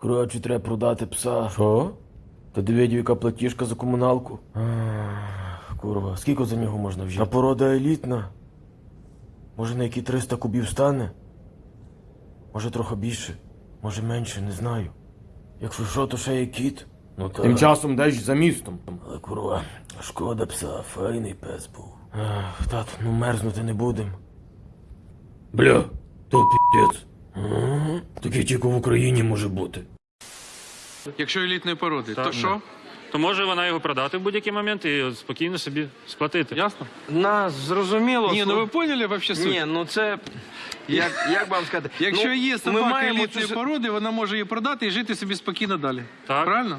Коротше, треба продати пса. Що? Та диви, яка платіжка за комуналку. Ах, Курва, скільки за нього можна взяти? А порода елітна. Може на які 300 кубів стане? Може трохи більше, може менше, не знаю. Якщо що, то ще є кіт. Ну так. Тим часом десь за містом. Але курва, шкода пса, файний пес був. Ах, тат, ну мерзнути не будем. Бля, то піздець. Таке тільки в Україні може бути. Якщо елітної породи, то ну. що? То може вона його продати в будь-який момент і спокійно собі сплатити. Ясно? Нас зрозуміло. Ні, ну ви поняли вообще суть? Ні, ну це. Як, як вам сказати? Якщо ну, є собака маємо елітної цю- породи, вона може її продати і жити собі спокійно далі. Так. Правильно?